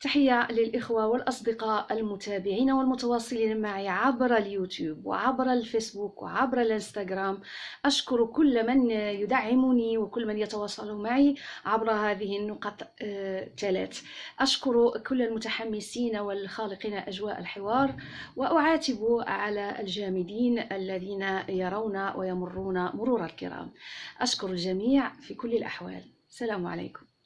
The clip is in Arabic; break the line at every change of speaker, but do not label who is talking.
تحية للإخوة والأصدقاء المتابعين والمتواصلين معي عبر اليوتيوب وعبر الفيسبوك وعبر الإنستغرام. أشكر كل من يدعمني وكل من يتواصل معي عبر هذه النقط آه، الثلاث. أشكر كل المتحمسين والخالقين أجواء الحوار وأعاتب على الجامدين الذين يرون ويمرون مرور الكرام. أشكر الجميع في كل الأحوال. السلام عليكم.